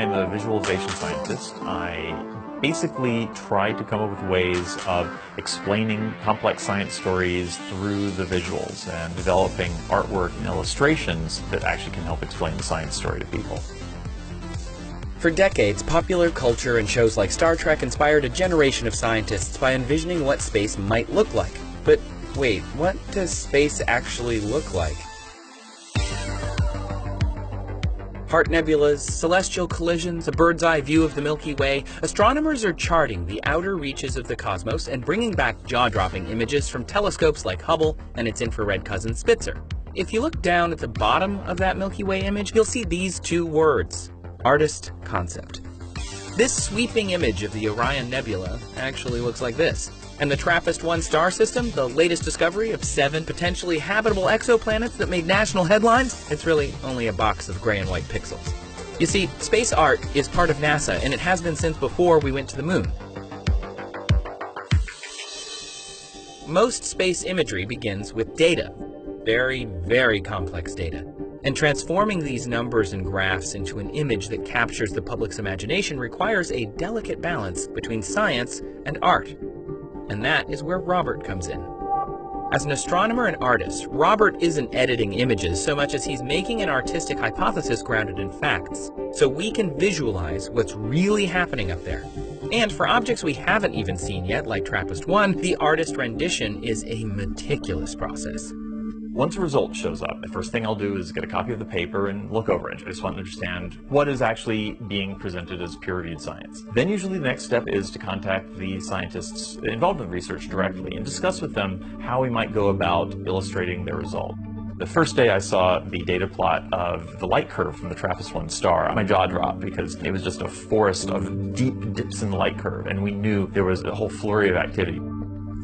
I'm a visualization scientist. I basically try to come up with ways of explaining complex science stories through the visuals and developing artwork and illustrations that actually can help explain the science story to people. For decades, popular culture and shows like Star Trek inspired a generation of scientists by envisioning what space might look like. But wait, what does space actually look like? Heart nebulas, celestial collisions, a bird's eye view of the Milky Way, astronomers are charting the outer reaches of the cosmos and bringing back jaw-dropping images from telescopes like Hubble and its infrared cousin Spitzer. If you look down at the bottom of that Milky Way image, you'll see these two words, artist concept. This sweeping image of the Orion Nebula actually looks like this. And the TRAPPIST-1 star system, the latest discovery of seven potentially habitable exoplanets that made national headlines, it's really only a box of gray and white pixels. You see, space art is part of NASA, and it has been since before we went to the moon. Most space imagery begins with data. Very, very complex data. And transforming these numbers and graphs into an image that captures the public's imagination requires a delicate balance between science and art. And that is where Robert comes in. As an astronomer and artist, Robert isn't editing images so much as he's making an artistic hypothesis grounded in facts, so we can visualize what's really happening up there. And for objects we haven't even seen yet, like TRAPPIST-1, the artist rendition is a meticulous process. Once a result shows up, the first thing I'll do is get a copy of the paper and look over it. I just want to understand what is actually being presented as peer-reviewed science. Then usually the next step is to contact the scientists involved in the research directly and discuss with them how we might go about illustrating their result. The first day I saw the data plot of the light curve from the TRAPPIST-1 star, my jaw dropped because it was just a forest of deep dips in the light curve, and we knew there was a whole flurry of activity.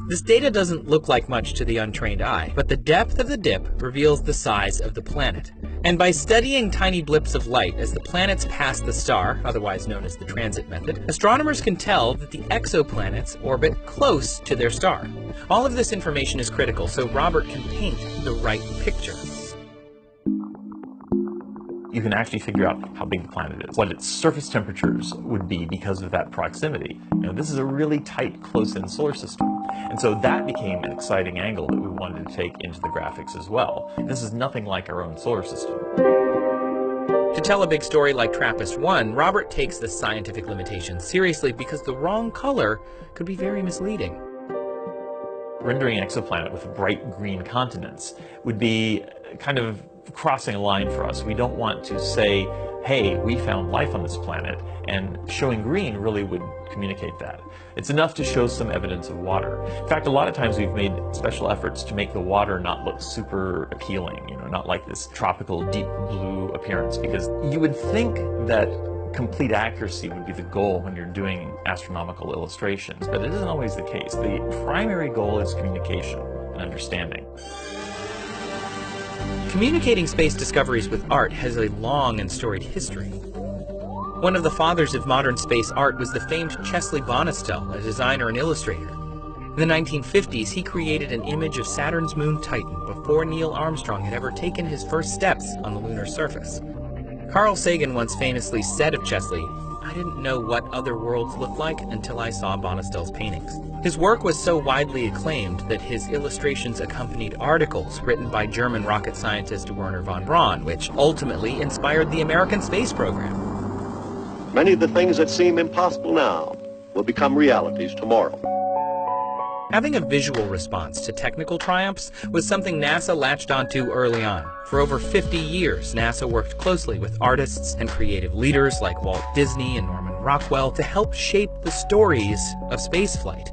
This data doesn't look like much to the untrained eye, but the depth of the dip reveals the size of the planet. And by studying tiny blips of light as the planets pass the star, otherwise known as the transit method, astronomers can tell that the exoplanets orbit close to their star. All of this information is critical so Robert can paint the right picture you can actually figure out how big the planet is, what its surface temperatures would be because of that proximity. This is a really tight, close-in solar system. And so that became an exciting angle that we wanted to take into the graphics as well. This is nothing like our own solar system. To tell a big story like TRAPPIST-1, Robert takes the scientific limitations seriously because the wrong color could be very misleading. Rendering an exoplanet with bright green continents would be kind of crossing a line for us. We don't want to say, hey, we found life on this planet, and showing green really would communicate that. It's enough to show some evidence of water. In fact, a lot of times we've made special efforts to make the water not look super appealing, you know, not like this tropical deep blue appearance, because you would think that complete accuracy would be the goal when you're doing astronomical illustrations, but it isn't always the case. The primary goal is communication and understanding. Communicating space discoveries with art has a long and storied history. One of the fathers of modern space art was the famed Chesley Bonestell, a designer and illustrator. In the 1950s, he created an image of Saturn's moon Titan before Neil Armstrong had ever taken his first steps on the lunar surface. Carl Sagan once famously said of Chesley, I didn't know what other worlds looked like until I saw Bonestell's paintings. His work was so widely acclaimed that his illustrations accompanied articles written by German rocket scientist Werner von Braun, which ultimately inspired the American space program. Many of the things that seem impossible now will become realities tomorrow. Having a visual response to technical triumphs was something NASA latched onto early on. For over 50 years, NASA worked closely with artists and creative leaders like Walt Disney and Norman Rockwell to help shape the stories of spaceflight.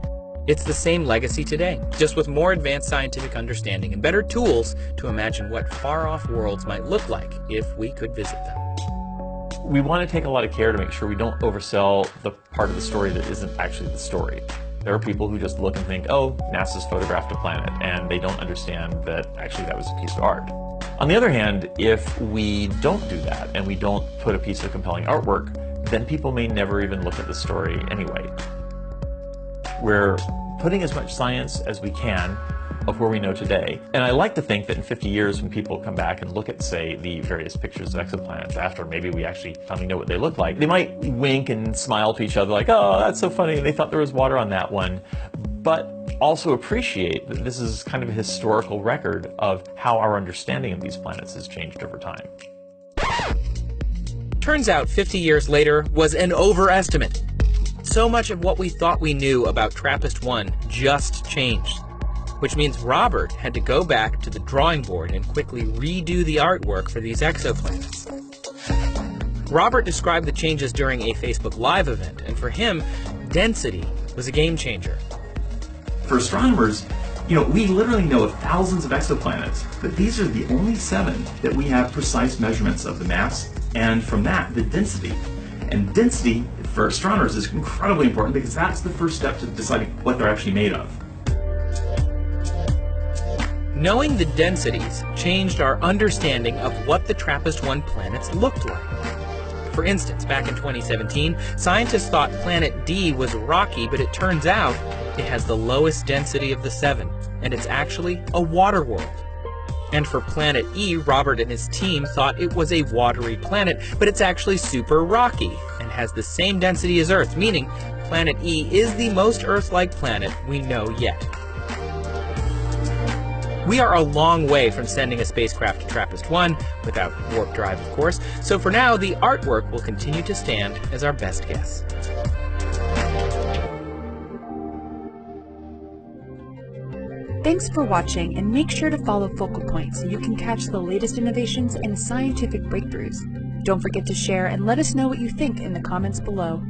It's the same legacy today, just with more advanced scientific understanding and better tools to imagine what far-off worlds might look like if we could visit them. We want to take a lot of care to make sure we don't oversell the part of the story that isn't actually the story. There are people who just look and think, oh, NASA's photographed a planet, and they don't understand that actually that was a piece of art. On the other hand, if we don't do that and we don't put a piece of compelling artwork, then people may never even look at the story anyway. We're putting as much science as we can of where we know today. And I like to think that in 50 years, when people come back and look at, say, the various pictures of exoplanets after maybe we actually finally know what they look like, they might wink and smile to each other like, oh, that's so funny. They thought there was water on that one. But also appreciate that this is kind of a historical record of how our understanding of these planets has changed over time. Turns out 50 years later was an overestimate. So much of what we thought we knew about TRAPPIST-1 just changed. Which means Robert had to go back to the drawing board and quickly redo the artwork for these exoplanets. Robert described the changes during a Facebook Live event, and for him, density was a game changer. For astronomers, you know, we literally know of thousands of exoplanets, but these are the only seven that we have precise measurements of the mass, and from that, the density. And density, for astronomers, is incredibly important because that's the first step to deciding what they're actually made of. Knowing the densities changed our understanding of what the TRAPPIST-1 planets looked like. For instance, back in 2017, scientists thought planet D was rocky, but it turns out it has the lowest density of the seven, and it's actually a water world. And for planet E, Robert and his team thought it was a watery planet, but it's actually super rocky and has the same density as Earth, meaning planet E is the most Earth-like planet we know yet. We are a long way from sending a spacecraft to TRAPPIST-1, without warp drive of course, so for now the artwork will continue to stand as our best guess. Thanks for watching and make sure to follow Focal Point so you can catch the latest innovations and scientific breakthroughs. Don't forget to share and let us know what you think in the comments below.